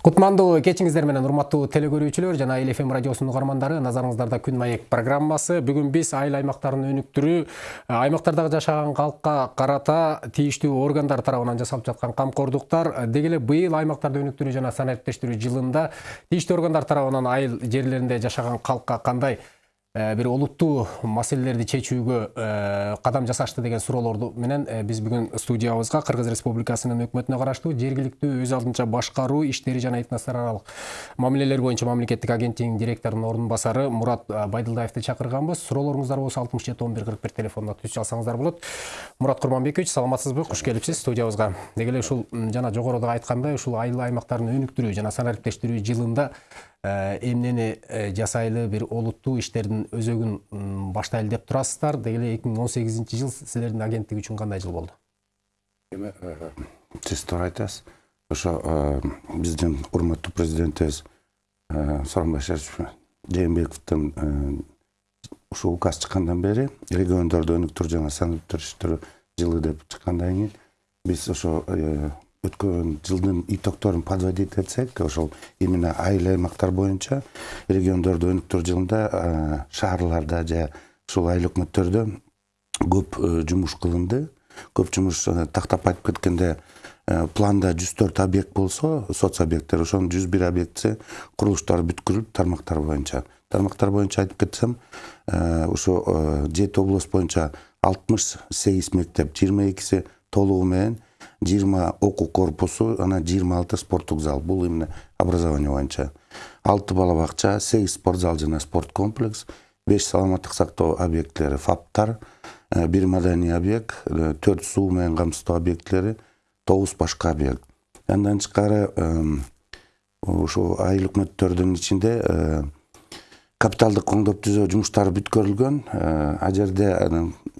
кутмандуу кечиңиздер менен урматтуу телекөрүүчүлөр жана эл фм радиосунун угармандары назарыңыздарда күн маек программасы. Бүгүн биз айыл аймактарынын өнүктүрүү аймактардагы жашаган калкка карата тийиштүү органдар тарабынан жасалып жаткан камкордуктар деги эле быйыл аймактарды өнүктүрүү жана санариптештирүү жылында тийиштүү органдар тарабынан айыл жерлеринде жашаган калкка кандай Э, бир олуттуу маселелерди чечүүгө э, кадам жасашты деген суроолорду менен э, биз бүгүн студиябызга кыргыз республикасынын өкмөтүнө караштуу жергиликтүү өз алдынча башкаруу иштери жана этностор аралык мамилелер боюнча мамлекеттик агенттигинин директорунун ордун басары мурат байдылдаевди чакырганбыз. Суроолоруңуздар болсо алтымыш жети он бир кырк бир телефонуна түз алсаңыздар болот. Мурат курманбекович саламатсызбы? Куш келипсиз студиябызга. Деги эле ушул жана жогоруда айткандай ушул айыл аймактарын өнүктүрүү жана санариптештирүү жылында Э, эмнени э, жасайлы бир олуттуу иштердин өзөгүн баштайлы деп турасыздар. Деги эле эки миң он сегизинчи жыл силердин агенттик үчүн кандай жыл болду? Эми э, сиз туура айтасыз. Ошо биздин урматтуу президентибиз сооронбай жээнбековдун ушул указ чыккандан бери региондорду өнүктүрүү жана санариптештирүү жылы деп чыккандан кийин биз ошо өткөн жылдын итогдорун подводить этсек ошол именно айыл аймактар боюнча региондорду өнүктүрүү жылында шаарларда же ушул айыл өкмөттөрдө көп жумуш кылынды. Көп жумуш тактап айтып кеткенде планда жүз төрт объект болсо соц объекттер ошонун жүз бир объектиси курулуштары бүткүрүлүп тармактар боюнча. Тармактар боюнча айтып кетсем ушу жети область боюнча алтымыш сегиз мектеп жыйырма экиси толугу менен жыйырма окуу корпусу анан жыйырма алты спорттук зал. Бул именно образование боюнча. Алты бала бакча сегиз спорт зал жана спорт комплекс беш саламаттык сактоо объектилери фаптар э, бир маданий объект э, төрт суу менен камсыздоо объектилери тогуз башка объект. Андан тышкары ушул айыл өкмөттөрдүн ичинде э, капиталдык коңдоп түзөө жумуштары бүткөрүлгөн. Ал жерде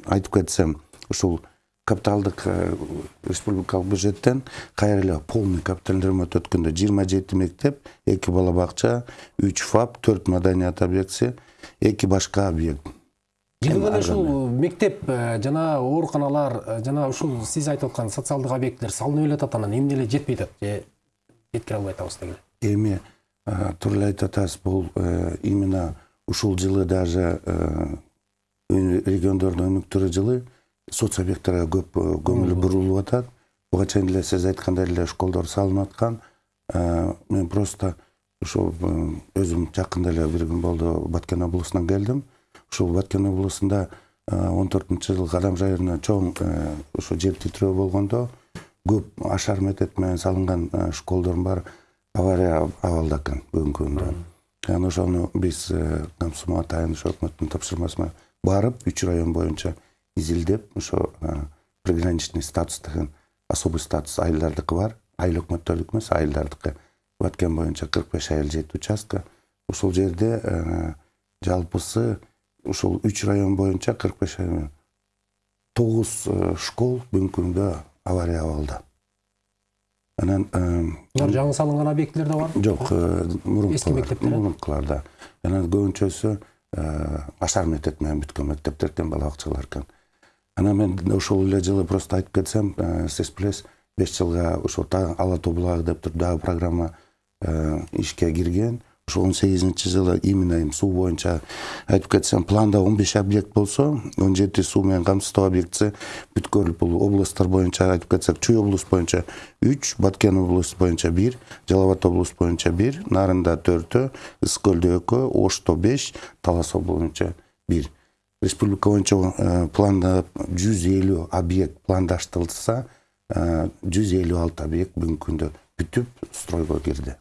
айтып кетсем ушул капиталдык э, республикалык бюджеттен кайра эле полный капиталдуу ремонт өткөндө жыйырма жети мектеп эки бала бакча үч фап төрт маданият объектиси эки башка объект. Эле ушул мектеп э, жана ооруканалар э, жана ушул сиз айтып аткан социалдык объектилер салынып эле атат анан эмне эле жетпей атат же жеткире албай атабыз эле эми туура эле айтып атасыз бул именно ушул жылы даже региондорду өнүктүрүү жылы соц объекттерге көп көңүл бурулуп атат буга чейин эле сиз айткандай эле школдор салынып аткан мен просто ушул өзүм жакында эле бир күн болду баткен облусунан келдим ушул баткен облусунда он төртүнчү жылы кадам районуна чоң ушу жер титирөө болгондо көп ашар метод менен салынган школдордун баары авария абалда экен бүгүнкү күндө анан ошону биз камсуу атайын ошо өкмөттүн тапшырмасы менен барып үч район боюнча изилдеп ошо приграничный статус деген особый статус айылдардыкы бар. Айыл өкмөттөрдүкү эмес айылдардыкы. Баткен боюнча кырк беш айыл жети участка. Ушул жерде жалпысы ушул үч район боюнча кырк беш тогуз школ бүгүнкү күндө авария абалда анан булар жаңы салынган объектилер да барбы жок эски мектептер мурункуларда анан көбүнчөсү ашар метод менен бүткөн мектептер экен бала бакчалар экен. Анан мен ошол эле жылы просто айтып кетсем сиз билесиз беш жылга ошо ала тоо булагы деп туруп дагы программа ишке кирген ошо он сегизинчи жылы именно эми суу боюнча айтып кетсем планда он беш объект болсо он жети суу менен камсыздоо объектиси бүткөрүлүп бул областтар боюнча айтып кетсек чүй облус боюнча үч баткен облусу боюнча бир жалал абад облусу боюнча бир нарында төртөө ысык көлдө экөө ошто беш талас боюнча бир. Республика боюнча э, планда жүз элүү объект пландаштырылса э, жүз элүү алты объект бүгүнкү күндө бүтүп стройго кирди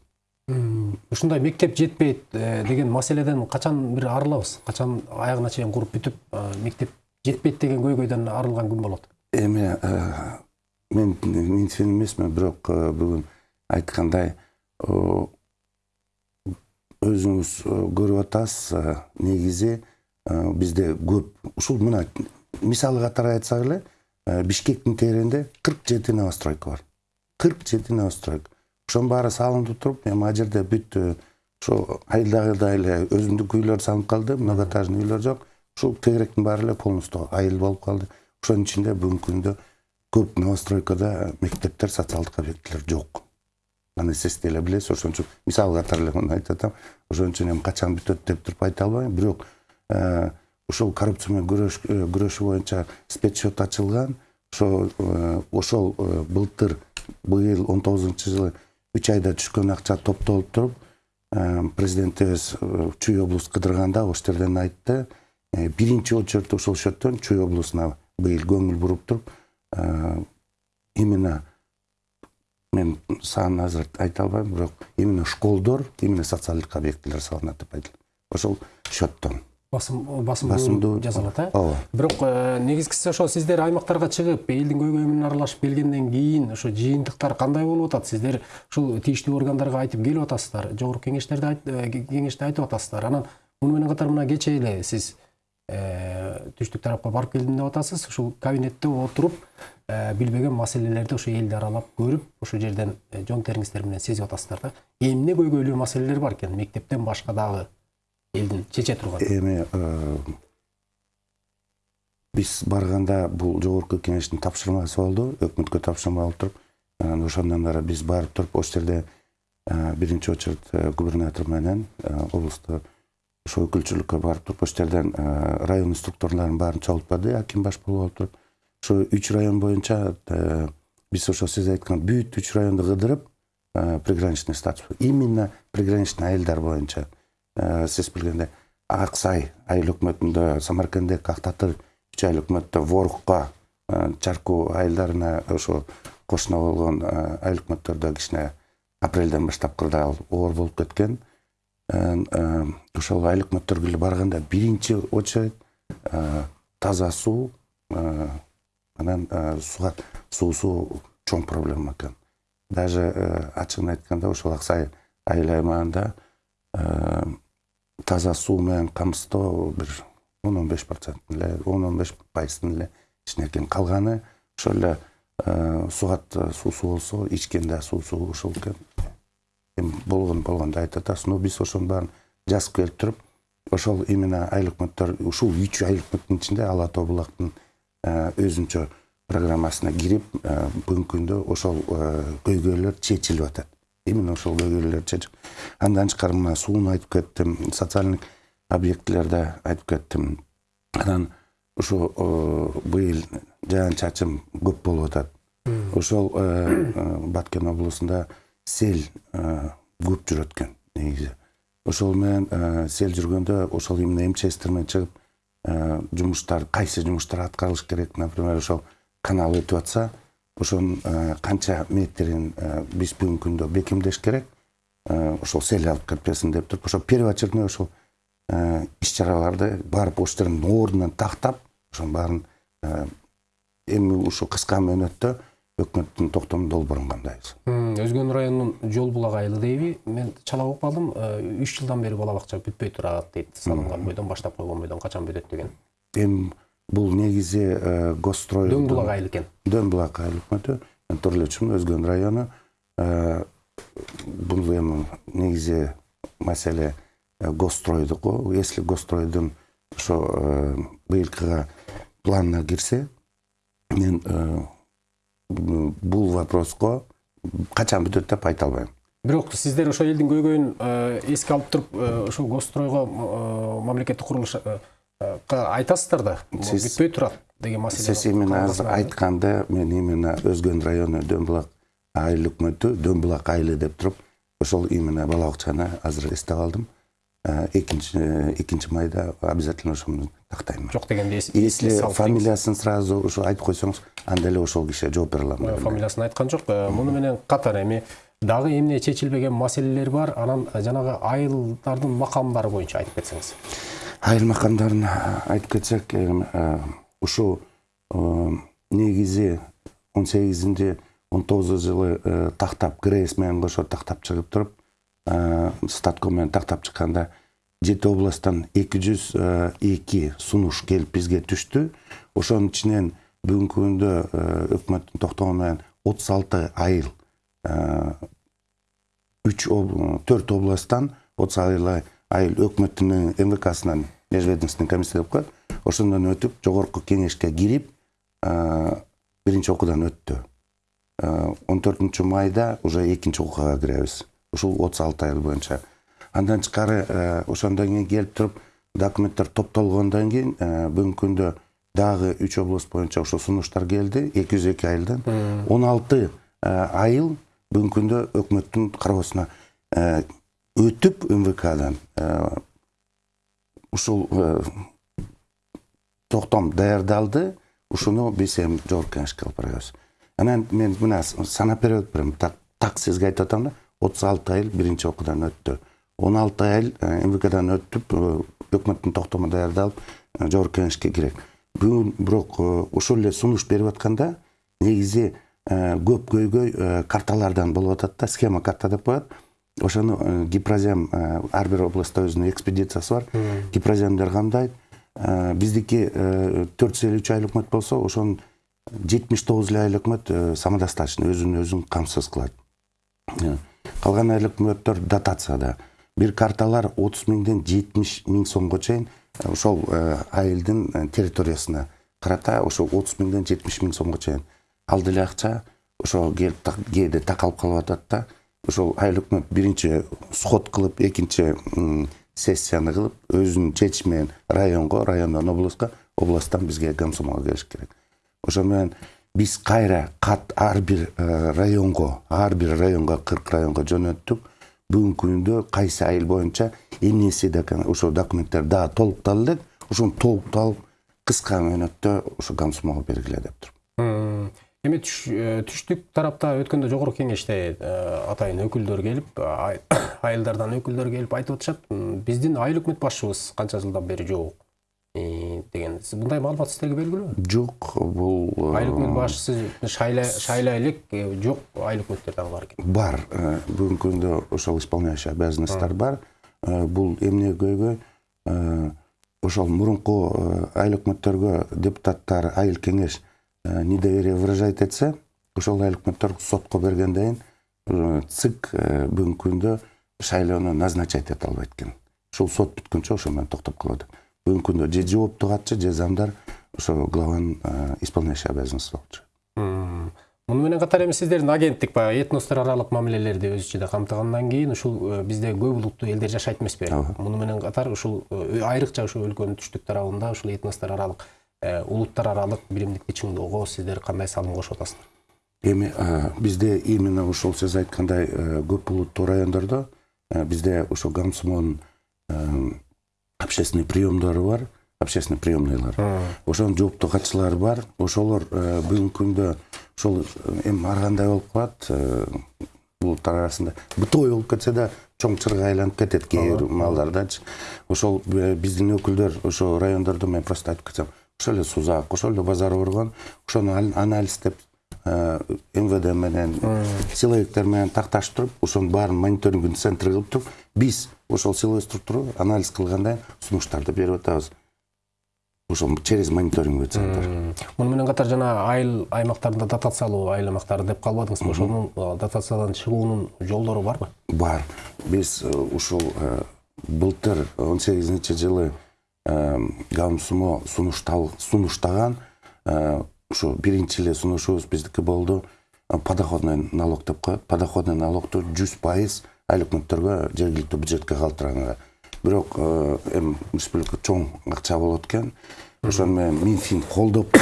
ушундай мектеп жетпейт э, деген маселеден качан бир арылабыз? Качан аягына чейин куруп бүтүп мектеп жетпейт деген көйгөйдөн арылган күн болот? Эми мен минтифен эмесмин бирок бүгүн айткандай өзүңүз көрүп атасыз негизи бизде көп ушул мына мисалы катары айтсак эле бишкектин тегерегинде кырк жети новостройка бар кырк жети новостройка ошонун баары салынып туруп эми ал жерде бүт ошо айылдагыдай эле өзүмдүк үйлөр салынып калды многоэтажный үйлөр жок ушул тегеректин баары эле полностью айыл болуп калды ошонун ичинде бүгүнкү күндө көп новостройкада мектептер социалдык объектилер жок аны сиз деле билесиз ошон үчүн мисал катары эле муну айтып атам ошон үчүн эми качан бүтөт деп туруп айта албайм бирок ушул коррупция менен күрөшүү боюнча спецсчет ачылган. Ошо ошол былтыр быйыл он тогузунчу жылы үч айда түшкөн акча топтолуп туруп президентибиз чүй облус кыдырганда ошол жерден айтты. Биринчи очередь ошол счеттон чүй облусуна быйыл көңүл буруп туруп именно мен санын азыр айта албайм бирок именно школдор именно социалдык объектилер салынат деп айтылат ошол счеттон басым басымдуу жасалат э ооба бирок негизгиси ошо сиздер аймактарга чыгып элдин көйгөйү аралашып келгенден кийин ошо жыйынтыктар кандай болуп атат сиздер ушул тийиштүү органдарга айтып келип атасыздар жогорку кеңештерде кеңеште айтып атасыздар анан муну менен катар мына кечээ эле сиз түштүк тарапка барып келдим деп атасыз ушул кабинетте отуруп билбеген маселелерди ошо элди аралап көрүп ошол жерден жон териңиздер менен сезип атасыздар да. Эмне көйгөйлүү маселелер бар экен? Мектептен башка дагы. Элдин чече турган эми биз барганда бул жогорку кеңештин тапшырмасы болду өкмөткө тапшырма болуп туруп анан ошондон бери биз барып туруп ошол жерде биринчи очередь губернатор менен облусту ошо өкүлчүлүккө барып туруп ошол жерден район структураларын баарын чогултпады аким баш болуп туруп. Ошо үч район боюнча биз ошо сиз айткан бүт үч районду кыдырып приграничный статус. Именно приграничный айылдар боюнча. Сиз билгендей ак сай айыл өкмөтүндө самаркандек ак татыр үч айыл өкмөттө ворукка чаркуу айылдарына ошо кошуна болгон айыл өкмөттөрдө кичине апрелден баштап кырдаал оор болуп кеткен. Ошол айыл өкмөттөргө эле барганда биринчи очередь таза суу анан сугат суусу чоң проблема экен. Даже ачыгын айтканда ошол ак сай айыл аймагында таза суу менен камсыздоо бир он он беш проценттин эле он он беш пайыздын эле ичинде экен калганы ошол эле сугат суусу болсо ичкен да суусу ошол экен эми болгон болгондо айтып атасыз но биз ошонун баарын жазып келип туруп ошол именно айыл өкмөттөр ушул үч айыл өкмөттүн ичинде ала тоо булактын өзүнчө программасына кирип бүгүнкү күндө ошол көйгөйлөр чечилип атат. Именно ошол көйгөйлөрдү чечип андан тышкары мына сууну айтып кеттим социальный объектилерди айтып кеттим. Анан ушу быйыл жаан чачым көп болуп атат. Ошол баткен облусунда сел көп жүрөт экен негизи. Ошол менен сел жүргөндө ошол именно мчстер менен чыгып жумуштар кайсы жумуштар аткарылыш керек например ошол канал өтүп атса ошонун канча метрин биз бүгүнкү күндө бекемдеш керек. Ошол сел алып кетпесин деп туруп ошо первоочередной ошол иш чараларды барып ошол жерден ордунан тактап ошонун баарын эми ушул кыска мөөнөттө өкмөттүн токтомун долбоорун кандайбыз өзгөн районунун жол булак айылы дейби. Мен чала угуп калдым үч жылдан бери бала бакча бүтпөй турат дейт. Салынган бойдон баштап койгон бойдон качан бүтөт деген. Эми бул негизи госстрой дөң булак айыл экен дөң булак айыл өкмөтү мен туура эле түшүндүм өзгөн району бул эми негизи маселе госстройдуку если госстройдун ошо быйылкыга планына кирсе мен бул вопроско качан бүтөт деп айта албайм бирок сиздер ошол элдин көйгөйүн эске алып туруп ошол госстройго мамлекеттик курулушка айтасыздар да бүтпөй турат деген маселе сиз именно азыр айтканда мен именно өзгөн району дөң булак айыл өкмөтү дөң булак айылы деп туруп ошол именно бала бакчаны азыр эстеп алдым. Экинчи экинчи майда обязательно ошону тактайм жок дегенде если фамилиясын сразу ушу айтып койсоңуз анда эле ошол кишиге жооп бере алам фамилиясын айткан жок муну менен катар эми дагы эмне чечилбеген маселелер бар. Анан жанагы айылдардын макамдары боюнча айтып кетсеңиз айыл макамдарын айтып кетсек он сегизинчи он тогузунчу жылы тактап грэс менен кошо тактап чыгып туруп статко жети областтан эки жүз эки сунуш келип бизге түштү ошонун ичинен бүгүнкү күндө өкмөттүн токтому менен отуз алты айыл үч төрт областтан отуз айыл өкмөттүн мвксынан межведомственный комиссия деп коет ошондон өтүп жогорку кеңешке кирип биринчи окуудан өттү. Он төртүнчү майда уже экинчи окууга киребиз. Ушул отуз алты айыл боюнча. Андан тышкары ошондон кийин келип туруп документтер топтолгондон кийин бүгүнкү күндө дагы үч область боюнча ошо сунуштар келди. Эки жүз эки айылдан он алты айыл бүгүнкү күндө өкмөттүн кароосуна өтүп мвкдан ушул токтом даярдалды ушуну биз эми жогорку алып барабыз. Анан мен мына санап берип атпайм так сизге айтып атам да отуз алты айыл биринчи окуудан өттү. Он алты айыл мвкдан өтүп өкмөттүн токтому даярдалып жогорку кеңешке кирет бүгүн бирок ошол эле сунуш берип атканда негизи көп көйгөй карталардан болуп атат да схема карта деп коет. Ошону гипрозем ар бир областта өзүнүн экспедициясы бар гипроземдер камдайт биздики төрт жүз элүү үч айыл өкмөт болсо ошонун жетимиш тогуз эле айыл өкмөт самодостаточный өзүн өзүн камсыз кылат. Калган айыл өкмөттөр дотацияда бир карталар отуз миңден жетимиш миң сомго чейин ошол айылдын территориясына карата ошо отуз миңден жетимиш миң сомго чейин. Ал деле акча ошо келип кээде такалып калып атат да ошол айыл өкмөт биринчи сход кылып экинчи сессияны кылып өзүнүн чечими менен районго райондон областка областтан бизге комсомолго келиш керек. Ошо менен биз кайра кат ар бир районго ар бир районго кырк районго жөнөттүк. Бүгүнкү күндө кайсы айыл боюнча эмнеси ошо документтер дагы толукталды элек ошону толукталып кыска мөөнөттө ошо комсомолго бергиле деп туруп эми түштүк тарапта өткөндө жогорку кеңеште атайын өкүлдөр келип айылдардан өкүлдөр келип айтып атышат. Биздин айыл өкмөт башчыбыз канча жылдан бери жок деген. Мындай маалымат сиздерге белгилүүбү жок бул айыл өкмөт башчысы шайлай элек жок айыл өкмөттөр дагы бар экен бар бүгүнкү күндө ошол исполняющий обязанностьтар бар. Бул эмне көйгөй? Ошол мурунку айыл өкмөттөргө депутаттар айыл кеңеш недоверие выражать этсе ошол айыл өкмөттөр сотко бергенден кийин цик бүгүнкү күндө шайлоону назначать эте албайт экен ушул сот бүткөнчө ошо менен токтоп калат бүгүнкү күндө же жоопту катчы же замдар ошо главанын исполняющий обязанности болчу муну менен катар эми сиздердин агенттик баягы этностор аралык мамилелерди өз ичинде камтыгандан кийин ушул бизде көп улуттуу элдер жашайт эмеспи муну менен катар ушул айрыкча ушул өлкөнүн түштүк тарабында ушул этностор аралык улуттар аралык биримдикти чыңдоого сиздер кандай салым кошуп атасыздар? Эми бизде именно ошол сиз айткандай көп улуттуу райондордо бизде ошо комсомолдун общественный приемдору бар общественный приемныйлар ошонун жооптуу катчылары бар. Ошолор бүгүнкү күндө ошол эми ар кандай болуп калат улуттар арасында. Бытовой болуп кетсе да чоң чырга айланып кетет кээ бир маалдардачы ошол биздин өкүлдөр ошо райондордо мен просто айтып кетсем ошол эле сузак ошол эле базар боргон ошону анализдеп мвд менен силовиктер менен такташтырып ошонун баарын мониторингдин центри кылып туруп биз ошол силовой структура анализ кылгандан кийин сунуштарды берип атабыз. Ошол через мониторинговый центр муну менен катар жана айыл аймактарында дотациялуу айыл аймактары деп калбадыңызбы ошонун дотациядан чыгуунун жолдору барбы? Бар. Биз ушул былтыр он сегизинчи жылы комсомо сунуштаган ушу биринчи эле сунушубуз биздики болду. Подоходный налог деп коет. Подоходный налогду жүз пайыз айыл өкмөттөргө жергиликтүү бюджетке калтырганга. Бирок эми республика чоң акча болот экен. Ошону менен минфин колдоп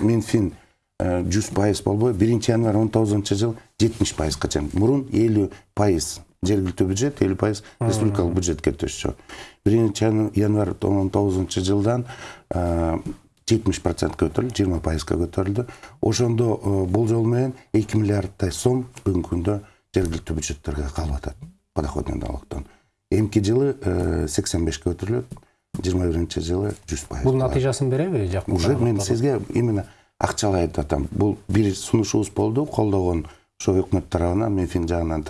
минфин жүз пайыз болбой. Биринчи январь он тогузунчу жылы жетимиш пайызга чейин мурун элүү пайыз жергиликтүү бюджет элүү пайыз республикалык бюджетке төшчү биринчи январь он тогузунчу жылдан жетимиш процентке көтөрүлдү жыйырма пайызга көтөрүлдү ошондо болжол менен эки миллиардтай сом бүгүнкү күндө жергиликтүү бюджеттерге калып атат подоходный налогдон эмки жылы сексен бешке көтөрүлөт жыйырма биринчи жылы жүз пайыз бул натыйжасын береби жакын уже мен сизге именно акчалай айтып атам бул бир сунушубуз болду колдогон ошо өкмөт тарабынан минфин жагынан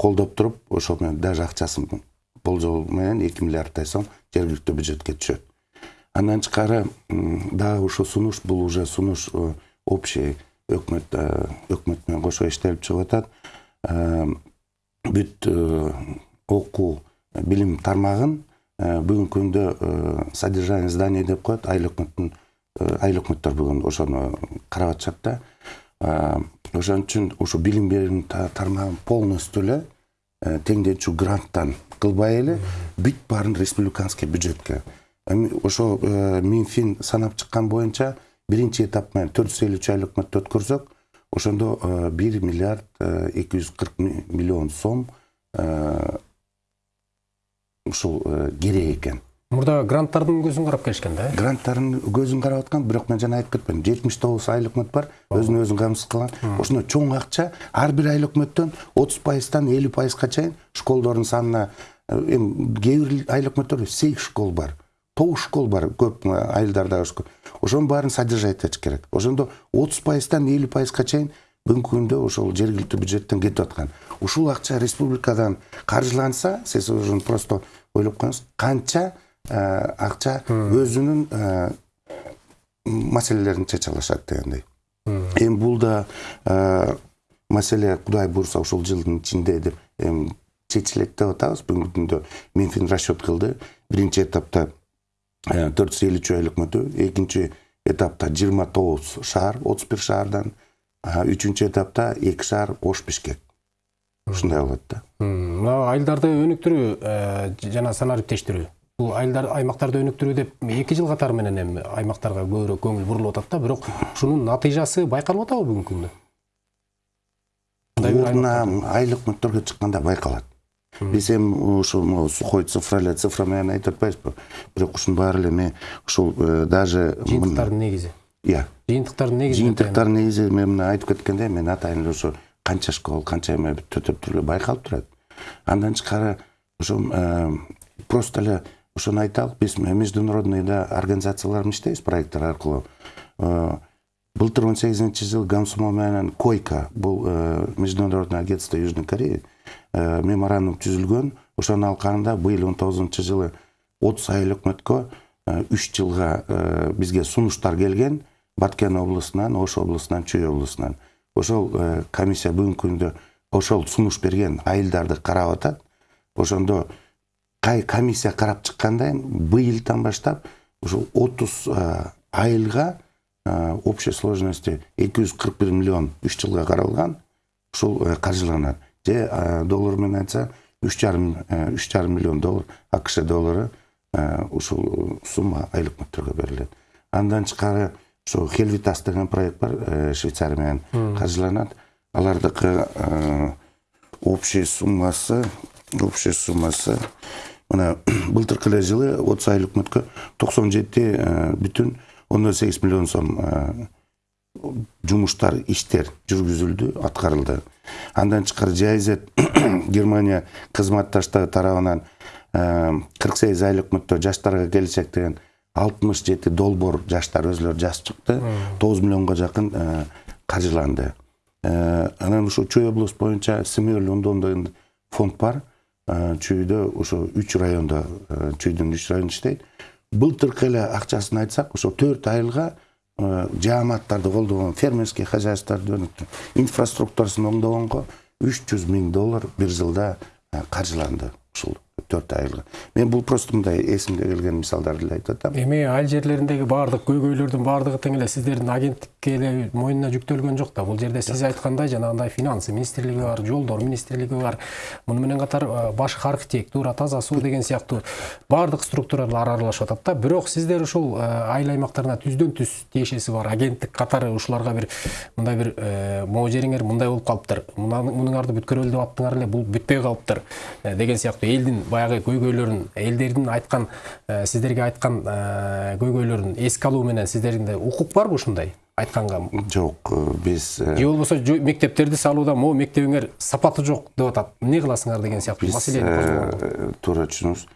колдоп туруп ошол менен даже акчасын болжол менен эки миллиардтай сом жергиликтүү бюджетке түшөт андан тышкары дагы ушул сунуш бул уже сунуш общий өкмөт өкмөт менен кошо иштелип чыгып атат. Бүт окуу билим тармагын бүгүнкү күндө содержание зданий деп коет. Айыл өкмөттүн айыл өкмөттөр бүгүн ошону карап атышат да ошон үчүн ошо билим берүү тармагын полностью эле теңдечүү гранттан кылбай эле бүт баарын республиканский бюджетке. Эми ошо минфин санап чыккан боюнча биринчи этап менен төрт жүз элүү үч айлык өкмөттү өткөрсөк. Ошондо бир миллиард эки жүз кырк миллион сом ушул керек экен. Мурда гранттардын көзүн карап келишкен да э? Гранттардын көзүн карап аткан бирок мен жана айтып кетпедим жетимиш тогуз айыл өкмөт бар өзүн өзү камсыз кылган. Ошондо чоң акча ар бир айыл өкмөттөн отуз пайыздан элүү пайызга чейин школдордун санына эми кээ бир айыл өкмөттөрдө сегиз школ бар тогуз школ бар көп айылдарда ошонун баарын содержать этиш керек. Ошондо отуз пайыздан элүү пайызга чейин бүгүнкү күндө ошол жергиликтүү бюджеттен кетип аткан. Ушул акча республикадан каржыланса сиз ошону просто ойлоп коюңуз канча акча өзүнүн маселелерин чече алышат дегендей эми бул да маселе кудай буюрса ушул жылдын ичинде деп эми чечилет деп атабыз бүгүнкү күндө минфин расчет кылды биринчи этапта төрт жүз элүү айлык өкмөтү экинчи этапта жыйырма тогуз шаар отуз бир шаардан үчүнчү этапта эки шаар ош бишкек ушундай болот да мына айылдарды өнүктүрүү жана санариптештирүү бул айылдар аймактарды өнүктүрүү деп эки жыл катары менен эми аймактарга көбүрөөк көңүл бурулуп атат да бирок ушунун натыйжасы байкалып атабы бүгүнкү күндө ордуна айыл өкмөттөргө чыкканда байкалат биз эми ушу могу сухой цифра эле цифра менен айтып атпайбызбы бирок ушунун баары эле эми ушул даже жыйынтыктардын негизи иә. Жыйынтыктардын негизи жыйынтыктардын негизи мен мына айтып кеткендей мен атайын эле ошо канча школ канча эме төтөп эле байкалып турат андан тышкары ошо просто эле ошону айтайлык биз международный да организациялар менен иштейбиз проекттер аркылуу былтыр он сегизинчи жылы гамсумо менен койка бул международное агентство южной кореи меморандум түзүлгөн ошонун алкагында быйыл он тогузунчу жылы отуз айыл өкмөткө үч жылга бизге сунуштар келген баткен облусунан ош облусунан чүй облусунан ошол комиссия бүгүнкү күндө ошол сунуш берген айылдарды карап атат. Ошондо комиссия карап чыкканда быйылдан баштап ушул отуз айылга общей сложности эки жүз кырк бир миллион үч жылга каралган ушул каржыланат же доллар менен айтса үч жарым үч жарым миллион доллар акш доллары ушул сумма айыл өкмөттөргө берилет андан тышкары ошо хелвитас деген проект бар швейцария менен каржыланат алардыкы общий суммасы общий суммасы мына былтыркы эле жылы отуз айыл өкмөткө токсон жети бүтүн ондон сегиз миллион сом жумуштар иштер жүргүзүлдү аткарылды андан тышкары жиз германия кызматташтыгы тарабынан кырк сегиз айыл өкмөттө жаштарга келечек деген алтымыш жети долбоор жаштар өзүлөрү жазып чыкты тогуз миллионго жакын каржыланды анан ушул чүй область боюнча ондон деген фонд бар. Чүйдө ошо үч райондо чүйдүн үч району иштейт былтыркы эле акчасын айтсак ошо төрт айылга жааматтарды колдогон фермерский хозяйстволорду инфраструктурасын оңдогонго үч жүз миң доллар бир жылда каржыланды ушул төрт айылга мен бул просто мындай эсимге келген мисалдарды эле айтып атам эми айыл жерлериндеги баардык көйгөйлөрдүн баардыгы тең эле сиздердин агенттикке эле мойнуна жүктөлгөн жок да бул жерде сиз айткандай жанагындай финансы министрлиги бар жолдор министрлиги бар. Муну менен катар башкы архитектура таза суу деген сыяктуу баардык структуралар аралашып атат да бирок сиздер ушул айыл аймактарына түздөн түз тиешеси бар. Агенттик катары ушуларга бир мындай бир могу жериңер мындай болуп калыптыр мунуңарды бүткөрөлү деп аттыңар эле бул бүтпөй калыптыр деген сыяктуу элдин баягы көйгөйлөрүн элдердин айткан сиздерге айткан көйгөйлөрүн эске алуу менен сиздерде укук барбы ушундай айтканга жок биз же болбосо мектептерди салууда могу мектебиңер сапаты жок деп атат. Эмне кыласыңар деген сыяктуу маселени туура түшүнүңүз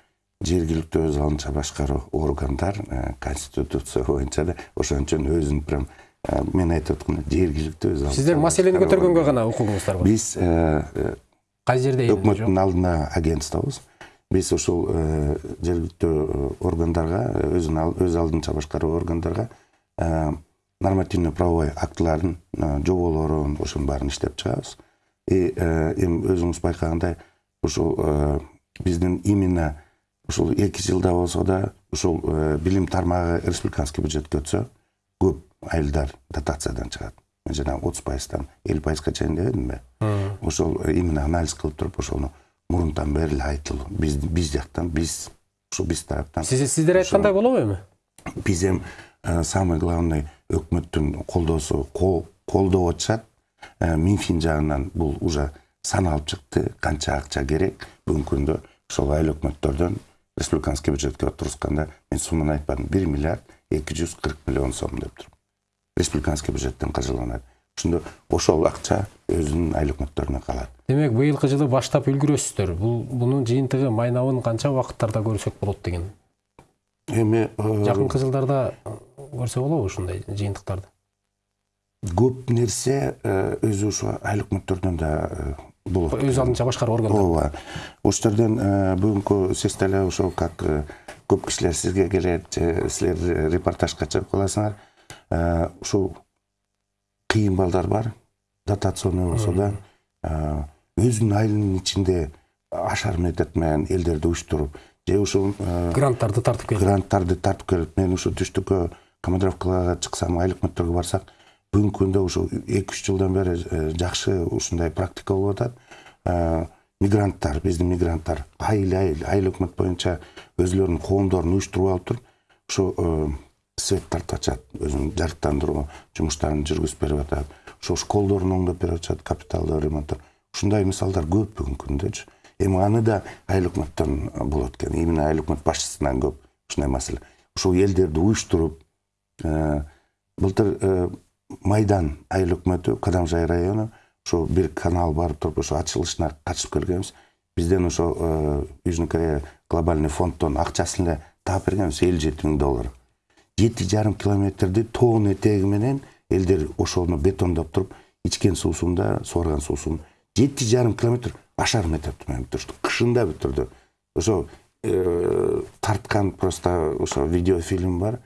жергиликтүү өз алдынча башкаруу органдар конституция боюнча да ошон өзүн прям мен айтып аткандай жергиликтүү өз сиздер маселени көтөргөнгө гана укугуңуздар бар биз кайсы жерде өкмөттүн алдына агентствобуз биз ушул жергиликтүү органдарга өзүн өз алдынча башкаруу органдарга нормативно правовой актыларын жоболорун ошонун баарын иштеп чыгабыз. И эми өзүңүз байкагандай ушул биздин именно ушул эки жылда болсо да ушул билим тармагы республиканский бюджетке өтсө көп айылдар дотациядан чыгат. Мен жанагы отуз пайыздан элүү пайызга чейин дебедимби ошол э, именно анализ кылып туруп ошону мурунтан бери эле айтылуу биз биз жактан биз ушу биз тараптан сиз сиздер айткандай болобу эми биз эми самый главный өкмөттүн колдоосу колдоп атышат минфин жагынан бул уже саналып чыкты канча акча керек бүгүнкү күндө ошол айыл өкмөттөрдөн республиканский бюджетке отурусканда мен сумманы айтпадым бир миллиард эки жүз кырк миллион сом деп туруп республиканский бюджеттен каржыланат ошондо ошол акча өзүнүн айыл өкмөттөрүнө калат демек быйылкы жылы баштап үлгүрөсүздөр бул бунун жыйынтыгы майнабын канча убакыттарда көрсөк болот деген эми жакынкы жылдарда көрсө болобу ушундай жыйынтыктарды көп нерсе өзү ошо айыл өкмөттөрдөн да болот өз алдынча башкаруу органдар ооба ошол жерден бүгүнкү сиз деле ошол как көп кишилер сизге келет же силер репортажга чыгып каласыңар ушул кыйын балдар бар дотационный болсо да өзүнүн айылынын ичинде ашар метод менен элдерди уюштуруп же ушул гранттарды тартып келип гранттарды тартып келип мен ушу түштүккө командировкаларга чыксам айыл өкмөттөргө барсак бүгүнкү күндө ушу эки үч жылдан бери жакшы ушундай практика болуп атат мигранттар биздин мигранттар айыл айыл айыл өкмөт боюнча өзүлөрүнүн коомдорун уюштуруп алып туруп ушу свет тартып атышат өзүнүн жарыктандыруу жумуштарын жүргүзүп берип атат. Ошо школдорун оңдоп берип атышат капиталдуу ремонттор ушундай мисалдар көп бүгүнкү күндөчү эми аны да айыл өкмөттөн болот экен. Именно айыл өкмөт башчысынан көп ушундай маселе. Ушул элдерди уюштуруп былтыр майдан айыл өкмөтү кадамжай району ошо бир канал барып туруп ошо ачылышына катышып келгенбиз. Бизден ошо южный корея глобальный фонддон акчасын эле таап бергенбиз элүү жети миң доллар. Жети жарым километрди тоонун этеги менен элдер ошону бетондоп туруп ичкен суусун да сууарган суусун жети жарым километр ашар метод менен бүтүрүштү кышында бүтүрдү ошо тарткан просто ошо видеофильм бар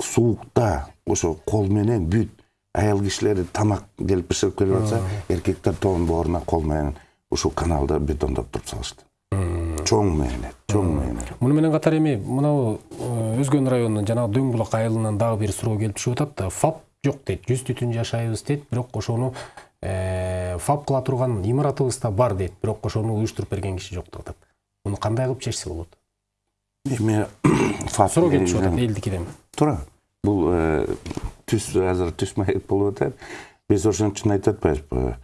суукта ошо кол менен бүт аял кишилер тамак келип бышырып келип атса эркектер тоонун бооруна кол менен ушул каналды бетондоп туруп салышты чоң мээне чоң мээне муну менен катар эми мынау өзгөн районунун жанагы дөң булак айылынан дагы бир суроо келип түшүп атат фап жок дейт жүз түтүн жашайбыз дейт бирок ошону фап кыла турган имаратыбыз да бар дейт бирок ошону уюштуруп берген киши жок деп атат. Муну кандай кылып чечсе болот? Эми фап суроо келип түшүп атат элдикиден туура бул түз азыр түз маек болуп атат. Биз ошон үчүн айтып атпайбызбы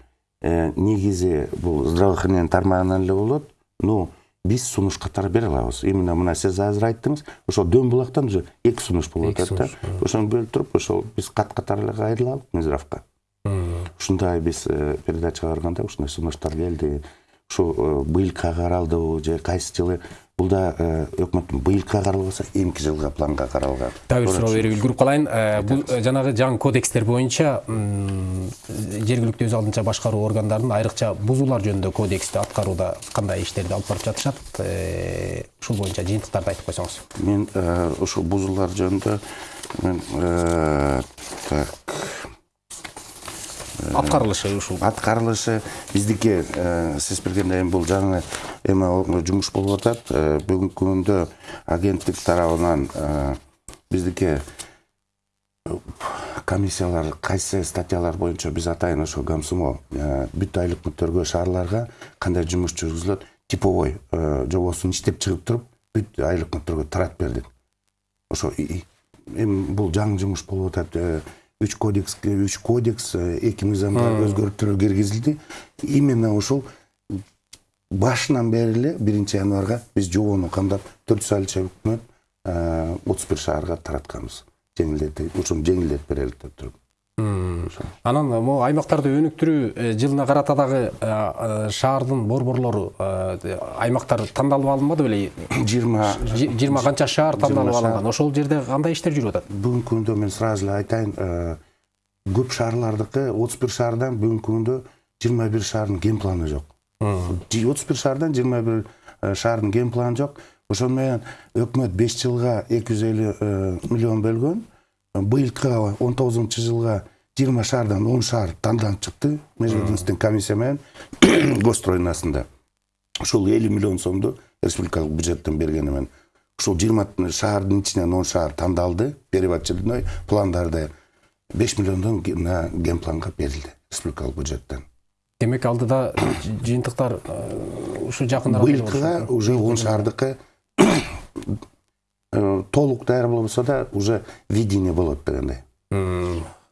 негизи бул здравоохранение тармагынан эле болот. Но биз сунуш катары бере алабыз именно мына сиз азыр айттыңыз ошол дөң булактан уже эки сунуш болуп атат да. Ошону бөлүп туруп ошол биз кат катары эле кайрылалык мизравка ушундай биз передачага барганда ушундай сунуштар келди. Ушу быйылкыга каралдыбы же кайсы жылы бул да өкмөттүн быйылкыга каралбаса эмки жылга планга каралган дагы бир суроо берип үлгүрүп калайын бул жанагы жаңы кодекстер боюнча жергиликтүү өз алдынча башкаруу органдарынын айрыкча бузуулар жөнүндө кодексти аткарууда кандай иштерди алып барып жатышат ушул боюнча жыйынтыктарды айтып койсоңуз мен ушул бузуулар жөнүндө мен так аткарылышы ушул аткарылышы биздики сиз билгендей эми бул жаңы эме жумуш болуп атат бүгүнкү күндө агенттик тарабынан биздики комиссиялар кайсы статьялар боюнча биз атайын ошо комсомол бүт айыл өкмөттөргө шаарларга кандай жумуш жүргүзүлөт типовой жобосун иштеп чыгып туруп бүт айыл өкмөттөргө таратып бердик ошо эми бул жаңы жумуш болуп атат үч кодекс үч кодекс эки мыйзамга өзгөртүүлөр киргизилди именно ушул башынан бери эле биринчи январга биз жобону камдап төрт жүз айылча өкмөт отуз бир шаарга таратканбыз. Жеңилдетип ушуну жеңилдетип берели деп туруп анан могу аймактарды өнүктүрүү жылына карата дагы шаардын борборлору аймактар тандалып алынбады беле жыйырма жыйырма канча шаар тандалып алынган ошол жерде кандай иштер жүрүп атат бүгүнкү күндө мен сразу эле айтайын көп шаарлардыкы отуз бир шаардан бүгүнкү күндө жыйырма бир шаардын ген планы жок отуз бир шаардан жыйырма бир шаардын ген планы жок ошону менен өкмөт беш жылга эки жүз элүү миллион бөлгөн быйылкыга он тогузунчу жылга жыйырма шаардан он шаар тандалып чыкты межведомственный комиссия менен госстройнасында ушул элүү миллион сомду республикалык бюджеттен бергени менен ушул жыйырма шаардын ичинен он шаар тандалды переводчиной пландарды беш миллиондон мына генпланга берилди республикалык бюджеттен демек алдыда жыйынтыктар э, ушу жакында быйылкыга уже он шаардыкы толук даяр болбосо да уже видение болот дегендей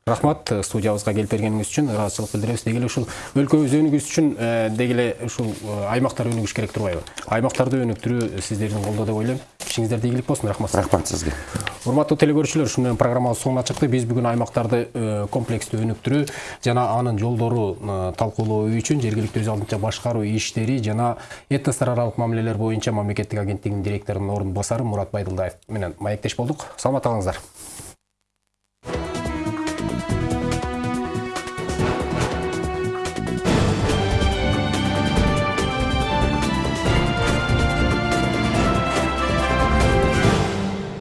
рахмат э, студиябызга келип бергениңиз үчүн ыраазычылык билдиребиз. Деги эле ушул өлкөбүз өнүгүш үчүн э, деги эле ушул э, аймактар өнүгүш керек турбайбы? Аймактарды өнүктүрүү сиздердин колдо деп ойлойм. Ишиңиздерде ийгилик болсун рахмат рахмат сизге урматтуу телегөрүүчүлөр ушун менен программабыз соңуна чыкты. Биз бүгүн аймактарды э, комплекстүү өнүктүрүү жана анын жолдору э, талкуулоо үчүн жергиликтүү өз алдынча башкаруу иштери жана этностор аралык мамилелер боюнча мамлекеттик агенттигинин директорунун орун басары мурат байдылдаев менен маектеш болдук. Саламат калыңыздар.